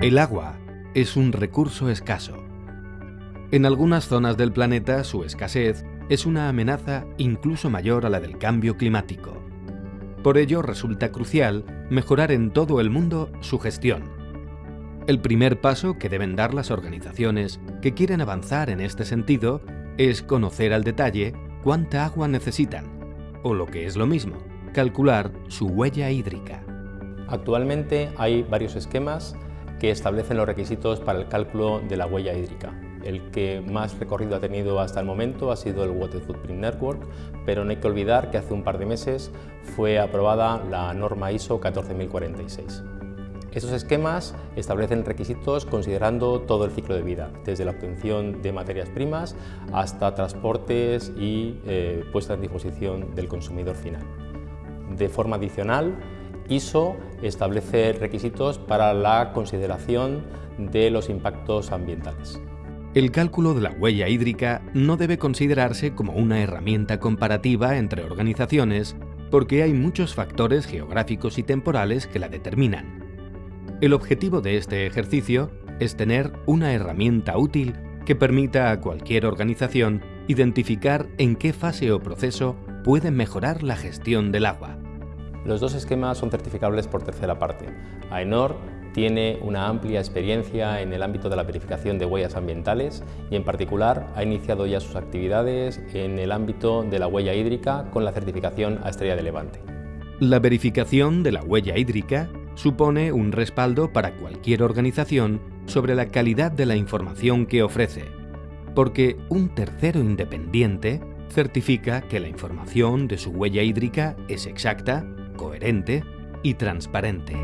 El agua es un recurso escaso. En algunas zonas del planeta su escasez es una amenaza incluso mayor a la del cambio climático. Por ello resulta crucial mejorar en todo el mundo su gestión. El primer paso que deben dar las organizaciones que quieren avanzar en este sentido es conocer al detalle cuánta agua necesitan, o lo que es lo mismo, calcular su huella hídrica. Actualmente hay varios esquemas que establecen los requisitos para el cálculo de la huella hídrica. El que más recorrido ha tenido hasta el momento ha sido el Water Footprint Network, pero no hay que olvidar que hace un par de meses fue aprobada la norma ISO 14046. Estos esquemas establecen requisitos considerando todo el ciclo de vida, desde la obtención de materias primas hasta transportes y eh, puesta en disposición del consumidor final. De forma adicional, ISO establece requisitos para la consideración de los impactos ambientales. El cálculo de la huella hídrica no debe considerarse como una herramienta comparativa entre organizaciones porque hay muchos factores geográficos y temporales que la determinan. El objetivo de este ejercicio es tener una herramienta útil que permita a cualquier organización identificar en qué fase o proceso puede mejorar la gestión del agua. Los dos esquemas son certificables por tercera parte. AENOR tiene una amplia experiencia en el ámbito de la verificación de huellas ambientales y en particular ha iniciado ya sus actividades en el ámbito de la huella hídrica con la certificación a Estrella de Levante. La verificación de la huella hídrica supone un respaldo para cualquier organización sobre la calidad de la información que ofrece, porque un tercero independiente certifica que la información de su huella hídrica es exacta, coherente y transparente.